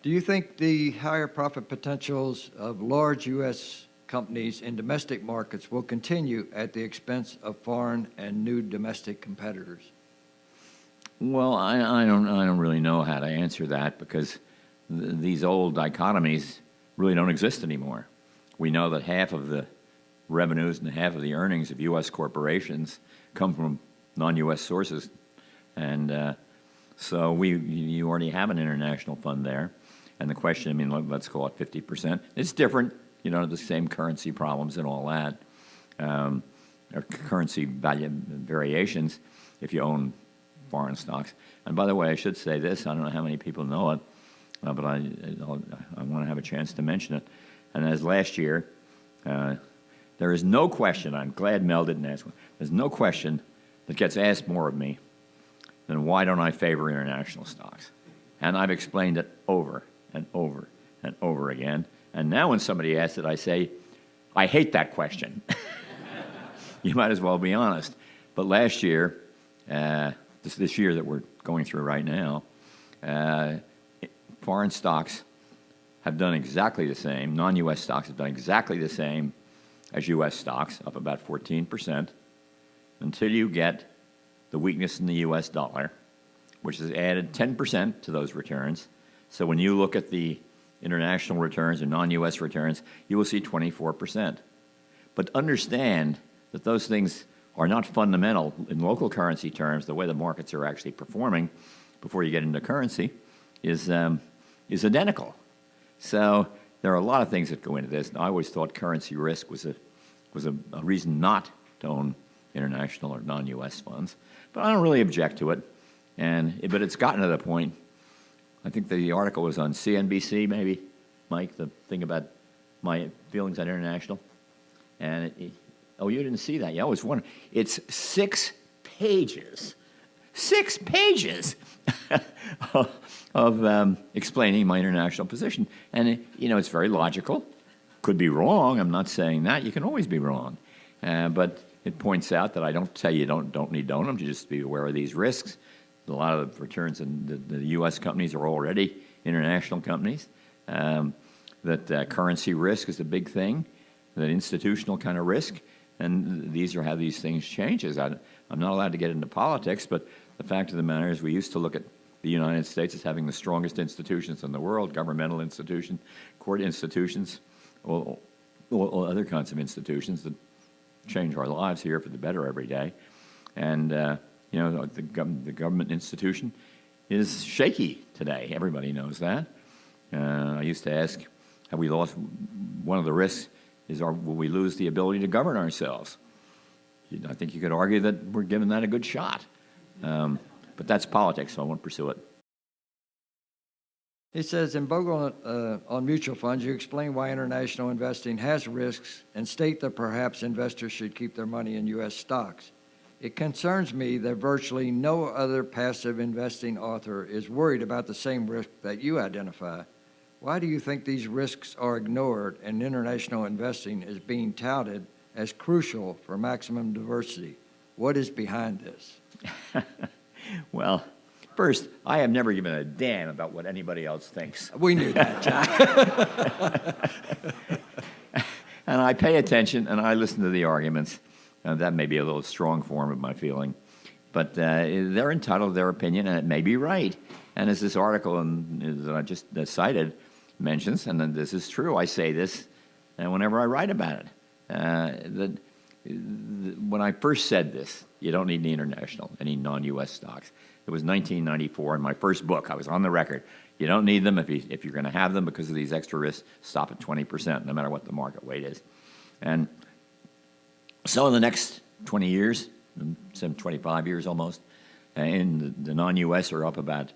Do you think the higher profit potentials of large U.S. companies in domestic markets will continue at the expense of foreign and new domestic competitors? Well, I, I don't, I don't really know how to answer that because th these old dichotomies really don't exist anymore. We know that half of the revenues and half of the earnings of U.S. corporations come from non-U.S. sources, and uh, so we you already have an international fund there. And the question, I mean, let, us call it 50%. It's different, you know, the same currency problems and all that, um, or currency value variations if you own foreign stocks. And by the way, I should say this, I don't know how many people know it, uh, but I, I'll, i want to have a chance to mention it. And as last year, uh, there is no question, I'm glad Mel didn't ask one, there's no question that gets asked more of me than why don't I favor international stocks? And I've explained it over and over and over again. And now when somebody asks it, I say, I hate that question. you might as well be honest. But last year, uh, this, this year that we're going through right now, uh, foreign stocks have done exactly the same, non-U.S. stocks have done exactly the same as U.S. stocks, up about 14%, until you get the weakness in the U.S. dollar, which has added 10% to those returns. So when you look at the international returns and non-U.S. returns, you will see 24%. But understand that those things are not fundamental in local currency terms, the way the markets are actually performing before you get into currency is, um, is identical. So there are a lot of things that go into this. I always thought currency risk was a, was a, a reason not to own international or non-U.S. funds, but I don't really object to it. And, but it's gotten to the point, I think the article was on CNBC maybe, Mike, the thing about my feelings on international. And it, oh, you didn't see that? Yeah, I was wondering. It's six pages, six pages of um, explaining my international position. And, it, you know, it's very logical. Could be wrong. I'm not saying that. You can always be wrong. Uh, but it points out that I don't tell you don't, don't need to just be aware of these risks. A lot of the returns in the, the U.S. companies are already international companies. Um, that uh, currency risk is a big thing, that institutional kind of risk, and these are how these things changes. I, I'm not allowed to get into politics, but the fact of the matter is we used to look at the United States as having the strongest institutions in the world, governmental institutions, court institutions, all other kinds of institutions that change our lives here for the better every day. And, uh, you know, the, gov the, government institution is shaky today. Everybody knows that. Uh, I used to ask, have we lost, one of the risks is our, will we lose the ability to govern ourselves? I think you could argue that we're giving that a good shot. Um, but that's politics, so I won't pursue it. He says, in Bogle uh, on mutual funds, you explain why international investing has risks and state that perhaps investors should keep their money in U.S. stocks. It concerns me that virtually no other passive investing author is worried about the same risk that you identify. Why do you think these risks are ignored and international investing is being touted as crucial for maximum diversity? What is behind this? well, First, I have never given a damn about what anybody else thinks. We knew that, John. and I pay attention and I listen to the arguments. And that may be a little strong form of my feeling. But uh, they're entitled to their opinion, and it may be right. And as this article in, that I just uh, cited mentions, and this is true, I say this and whenever I write about it. Uh, that when I first said this, you don't need any international, any non-U.S. stocks. It was 1994 in my first book. I was on the record. You don't need them if, you, if you're going to have them because of these extra risks. Stop at 20%, no matter what the market weight is. And so in the next 20 years, some 25 years almost, and the, the non-U.S. are up about,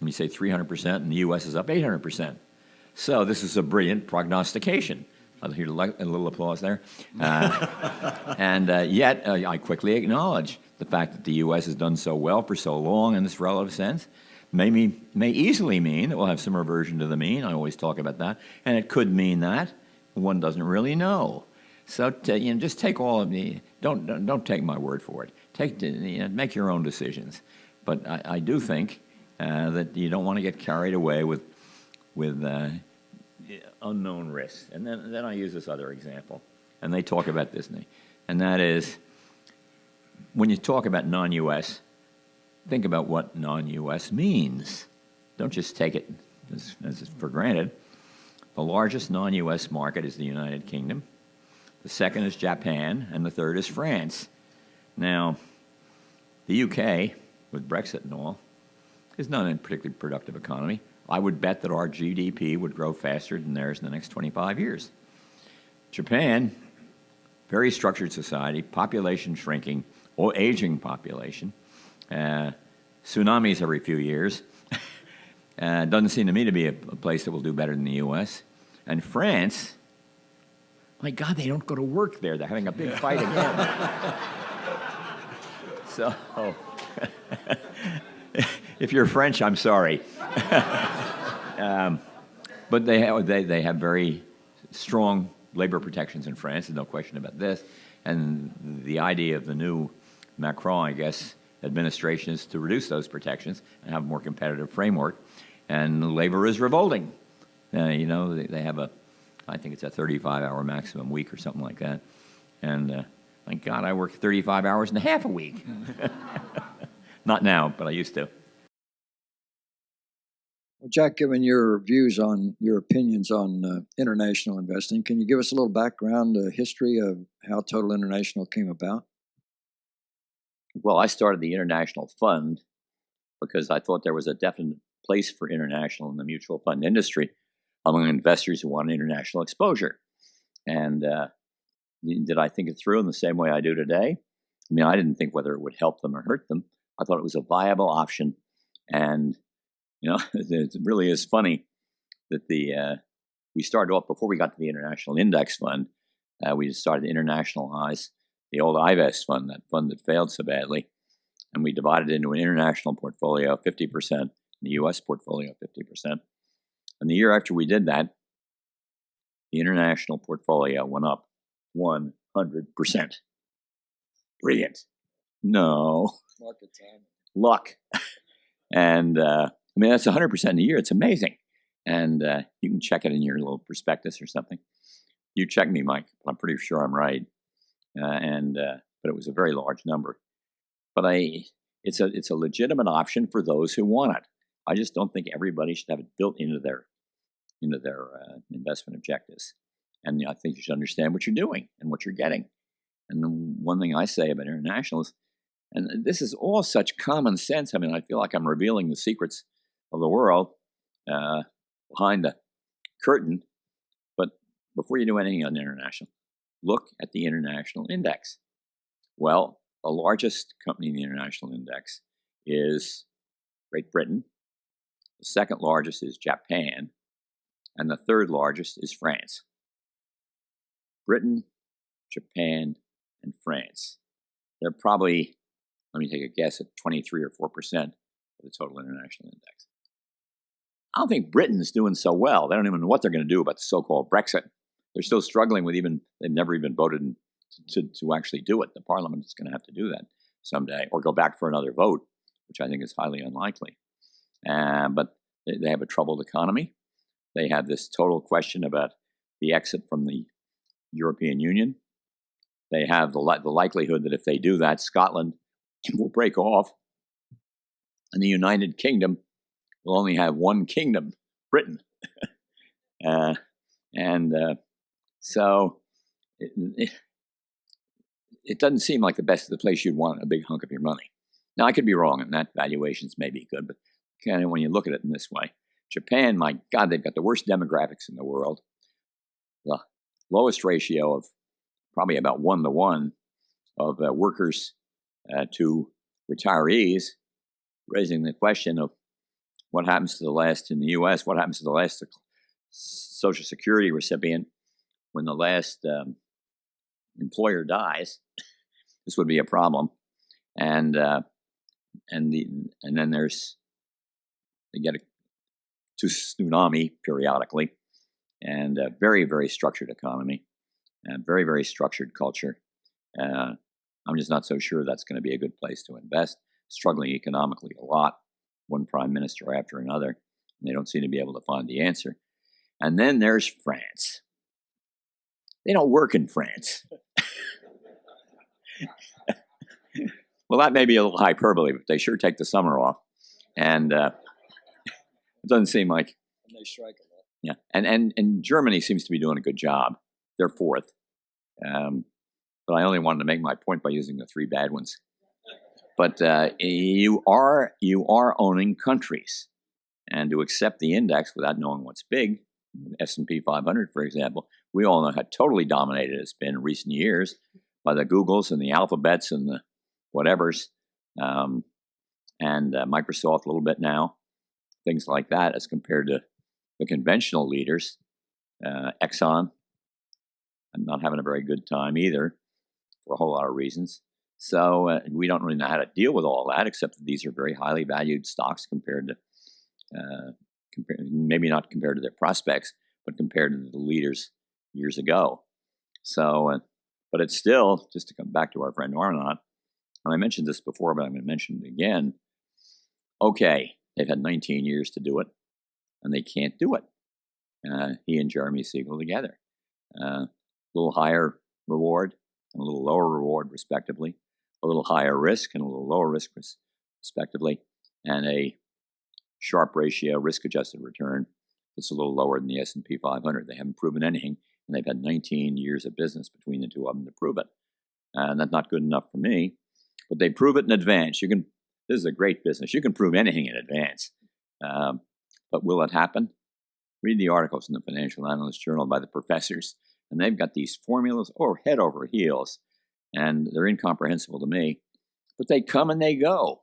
let me say 300%, and the U.S. is up 800%. So this is a brilliant prognostication. I'll hear a little applause there. Uh, and uh, yet, uh, I quickly acknowledge the fact that the U.S. has done so well for so long in this relative sense may, mean, may easily mean that we'll have some reversion to the mean. I always talk about that. And it could mean that. One doesn't really know. So to, you know, just take all of the, don't, don't, don't take my word for it. Take, you know, make your own decisions. But I, I do think uh, that you don't want to get carried away with with uh, unknown risks. And then, then I use this other example, and they talk about Disney, and that is when you talk about non-U.S., think about what non-U.S. means. Don't just take it as, as for granted. The largest non-U.S. market is the United Kingdom. The second is Japan, and the third is France. Now, the UK, with Brexit and all, is not a particularly productive economy. I would bet that our GDP would grow faster than theirs in the next 25 years. Japan, very structured society, population shrinking, or aging population, uh, tsunamis every few years. uh, doesn't seem to me to be a, a place that will do better than the U.S. And France, my God, they don't go to work there. They're having a big fight again. so, if you're French, I'm sorry. um, but they have, they, they have very strong labor protections in France, there's no question about this. And the idea of the new Macron, I guess, administration is to reduce those protections and have a more competitive framework. And labor is revolting. Uh, you know, they, they, have a, I think it's a 35 hour maximum week or something like that. And uh, thank God I work 35 hours and a half a week. Not now, but I used to. Well, Jack, given your views on your opinions on uh, international investing, can you give us a little background, uh, history of how Total International came about? Well, I started the International Fund because I thought there was a definite place for international in the mutual fund industry among investors who want international exposure. And uh, did I think it through in the same way I do today? I mean, I didn't think whether it would help them or hurt them. I thought it was a viable option. And, you know, it really is funny that the uh, we started off before we got to the International Index Fund. Uh, we started to internationalize the old Ivest fund, that fund that failed so badly. And we divided it into an international portfolio, 50%, and the US portfolio, 50%. And the year after we did that, the international portfolio went up 100%. Brilliant. No. Market time. Luck. and uh, I mean, that's 100% in a year. It's amazing. And uh, you can check it in your little prospectus or something. You check me, Mike. I'm pretty sure I'm right uh, and uh, but it was a very large number. But I, it's a it's a legitimate option for those who want it. I just don't think everybody should have it built into their into their uh, investment objectives. And I think you should understand what you're doing and what you're getting. And one thing I say about international is, and this is all such common sense. I mean, I feel like I'm revealing the secrets of the world uh, behind the curtain. But before you do anything on international, look at the international index. Well, the largest company in the international index is Great Britain. The second largest is Japan. And the third largest is France. Britain, Japan, and France. They're probably, let me take a guess, at 23 or 4% of the total international index. I don't think Britain's doing so well. They don't even know what they're going to do about the so called Brexit they're still struggling with even they've never even voted to, to actually do it. The parliament is going to have to do that someday, or go back for another vote, which I think is highly unlikely. Uh, but they, they have a troubled economy. They have this total question about the exit from the European Union. They have the, li- the likelihood that if they do that, Scotland will break off, and the United Kingdom will only have one kingdom, Britain. uh, and uh, so it, it, doesn't seem like the best of the place you'd want a big hunk of your money. Now, I could be wrong, and that valuations may be good, but kind of when you look at it in this way, Japan, my God, they've got the worst demographics in the world. The lowest ratio of probably about one to one of uh, workers uh, to retirees, raising the question of what happens to the last in the U.S., what happens to the last Social Security recipient when the last um, employer dies, this would be a problem. And uh, and the and then there's they get a tsunami periodically, and a very very structured economy, and very very structured culture. Uh, I'm just not so sure that's going to be a good place to invest. Struggling economically a lot, one prime minister after another, and They don't seem to be able to find the answer. And then there's France. They don't work in France. well, that may be a little hyperbole, but they sure take the summer off. And uh, it doesn't seem like And they strike a lot. yeah, and and and Germany seems to be doing a good job. They're fourth, um, but I only wanted to make my point by using the three bad ones. But uh, you are you are owning countries, and to accept the index without knowing what's big, S and P 500, for example, we all know how totally dominated it's been in recent years by the Googles and the Alphabets and the whatevers, um, and uh, Microsoft a little bit now, things like that, as compared to the conventional leaders, uh, Exxon, I'm not having a very good time either for a whole lot of reasons. So uh, we don't really know how to deal with all that, except that these are very highly valued stocks compared to, uh, compare, maybe not compared to their prospects, but compared to the leaders years ago. So, uh, but it's still, just to come back to our friend Arnott, and I mentioned this before, but I'm going to mention it again. Okay, they've had 19 years to do it and they can't do it. Uh, he and Jeremy Siegel together. Uh, a little higher reward and a little lower reward, respectively. A little higher risk and a little lower risk, respectively. And a Sharpe ratio risk-adjusted return that's a little lower than the S&P 500. They haven't proven anything, and they've had 19 years of business between the two of them to prove it. And that's not good enough for me. But they prove it in advance. You can. This is a great business. You can prove anything in advance. Um, but will it happen? Read the articles in the Financial Analyst Journal by the professors, and they've got these formulas oh, head over heels, and they're incomprehensible to me. But they come and they go.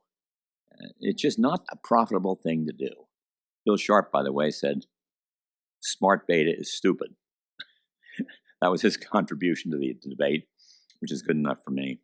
Uh, It's just not a profitable thing to do. Bill Sharpe, by the way, said, smart beta is stupid. that was his contribution to the debate, which is good enough for me.